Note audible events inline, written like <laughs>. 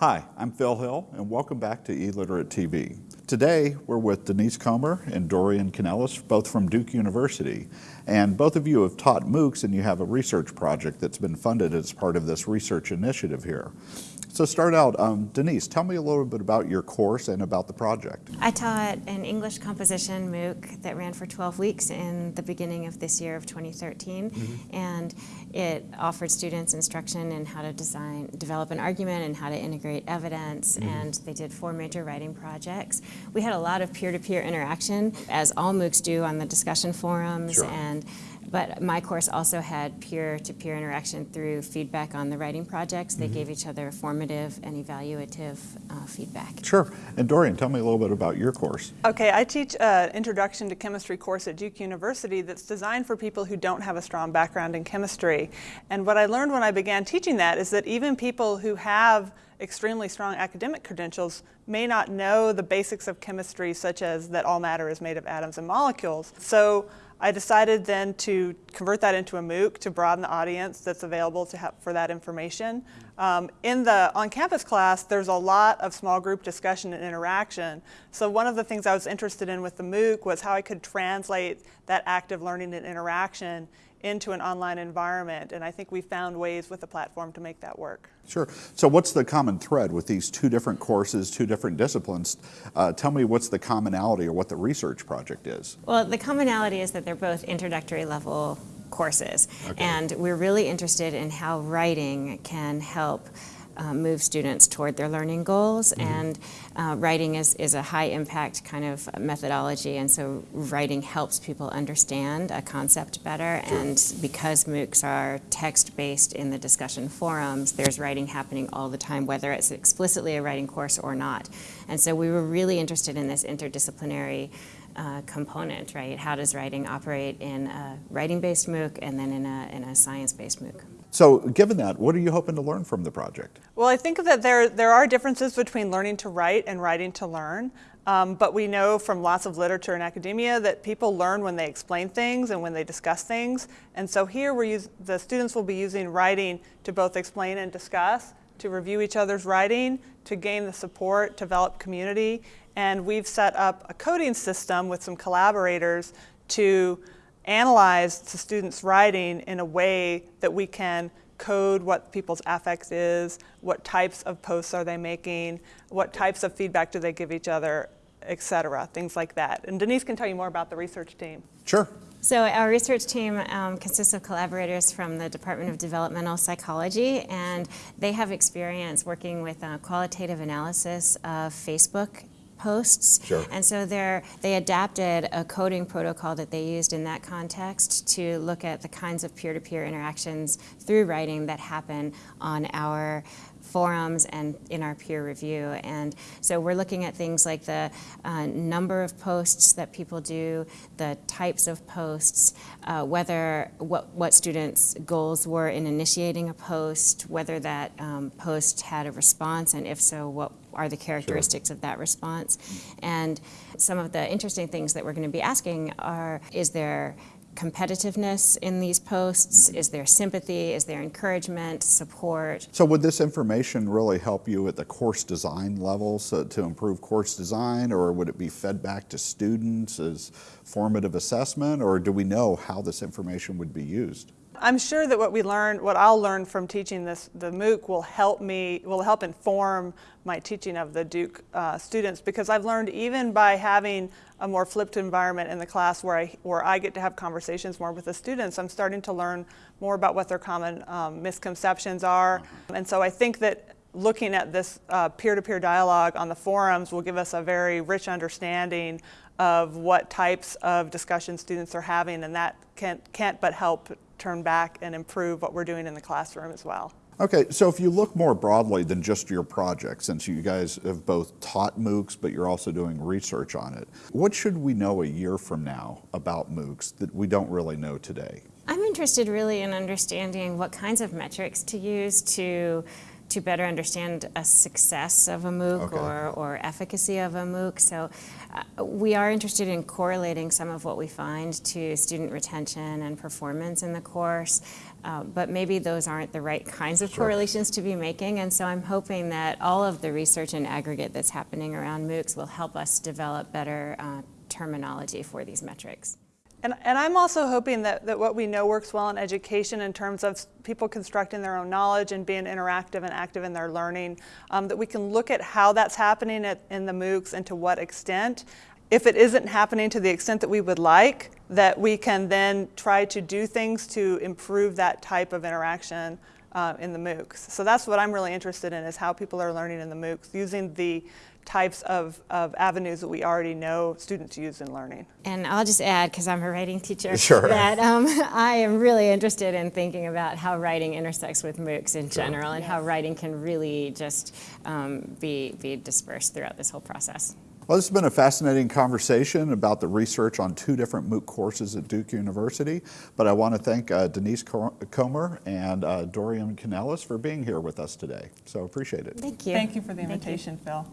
Hi, I'm Phil Hill, and welcome back to eLiterate TV. Today, we're with Denise Comer and Dorian Canelas, both from Duke University. And both of you have taught MOOCs, and you have a research project that's been funded as part of this research initiative here. So start out, um, Denise, tell me a little bit about your course and about the project. I taught an English composition MOOC that ran for 12 weeks in the beginning of this year of 2013. Mm -hmm. And it offered students instruction in how to design, develop an argument and how to integrate evidence. Mm -hmm. And they did four major writing projects. We had a lot of peer-to-peer -peer interaction, as all MOOCs do on the discussion forums. Sure. and but my course also had peer-to-peer -peer interaction through feedback on the writing projects. They mm -hmm. gave each other formative and evaluative uh, feedback. Sure. And Dorian, tell me a little bit about your course. Okay, I teach an Introduction to Chemistry course at Duke University that's designed for people who don't have a strong background in chemistry. And what I learned when I began teaching that is that even people who have extremely strong academic credentials may not know the basics of chemistry such as that all matter is made of atoms and molecules. So I decided then to convert that into a MOOC to broaden the audience that's available to have, for that information. Um, in the on-campus class, there's a lot of small group discussion and interaction. So one of the things I was interested in with the MOOC was how I could translate that active learning and interaction into an online environment. And I think we found ways with the platform to make that work. Sure. So what's the common thread with these two different courses, two different disciplines? Uh, tell me what's the commonality or what the research project is. Well, the commonality is that they're both introductory level courses. Okay. And we're really interested in how writing can help uh, move students toward their learning goals. Mm -hmm. And uh, writing is, is a high impact kind of methodology. And so writing helps people understand a concept better. Sure. And because MOOCs are text based in the discussion forums, there's writing happening all the time, whether it's explicitly a writing course or not. And so we were really interested in this interdisciplinary uh, component, right? How does writing operate in a writing-based MOOC and then in a, in a science-based MOOC? So given that, what are you hoping to learn from the project? Well, I think that there, there are differences between learning to write and writing to learn. Um, but we know from lots of literature and academia that people learn when they explain things and when they discuss things. And so here we're use, the students will be using writing to both explain and discuss, to review each other's writing, to gain the support, develop community. And we've set up a coding system with some collaborators to analyze the students' writing in a way that we can code what people's affect is, what types of posts are they making, what types of feedback do they give each other, etc., things like that. And Denise can tell you more about the research team. Sure. So our research team um, consists of collaborators from the Department of Developmental Psychology, and they have experience working with uh, qualitative analysis of Facebook posts. Sure. And so they they adapted a coding protocol that they used in that context to look at the kinds of peer-to-peer -peer interactions through writing that happen on our forums and in our peer review. And so we're looking at things like the uh, number of posts that people do, the types of posts, uh, whether what, what students' goals were in initiating a post, whether that um, post had a response, and if so, what are the characteristics sure. of that response. And some of the interesting things that we're going to be asking are, is there competitiveness in these posts? Is there sympathy? Is there encouragement, support? So would this information really help you at the course design level so to improve course design or would it be fed back to students as formative assessment or do we know how this information would be used? I'm sure that what we learn, what I'll learn from teaching this, the MOOC will help me, will help inform my teaching of the Duke uh, students because I've learned even by having a more flipped environment in the class where I, where I get to have conversations more with the students, I'm starting to learn more about what their common um, misconceptions are. And so I think that looking at this uh, peer-to-peer uh, -peer dialogue on the forums will give us a very rich understanding of what types of discussion students are having and that can't, can't but help turn back and improve what we're doing in the classroom as well. Okay, so if you look more broadly than just your project, since you guys have both taught MOOCs, but you're also doing research on it, what should we know a year from now about MOOCs that we don't really know today? I'm interested really in understanding what kinds of metrics to use to to better understand a success of a MOOC Okay. or, or efficacy of a MOOC. So uh, we are interested in correlating some of what we find to student retention and performance in the course, uh, but maybe those aren't the right kinds of Sure. correlations to be making. And so I'm hoping that all of the research and aggregate that's happening around MOOCs will help us develop better uh, terminology for these metrics. And, and I'm also hoping that, that what we know works well in education in terms of people constructing their own knowledge and being interactive and active in their learning, um, that we can look at how that's happening at, in the MOOCs and to what extent. If it isn't happening to the extent that we would like, that we can then try to do things to improve that type of interaction uh, in the MOOCs. So that's what I'm really interested in is how people are learning in the MOOCs using the types of, of avenues that we already know students use in learning. And I'll just add, because I'm a writing teacher, Sure. that um, <laughs> I am really interested in thinking about how writing intersects with MOOCs in general and how writing can really just um, be, be dispersed throughout this whole process. Well, this has been a fascinating conversation about the research on two different MOOC courses at Duke University. But I want to thank uh, Denise Comer and uh, Dorian Canelas for being here with us today. So appreciate it. Thank you. Thank you for the invitation, Phil.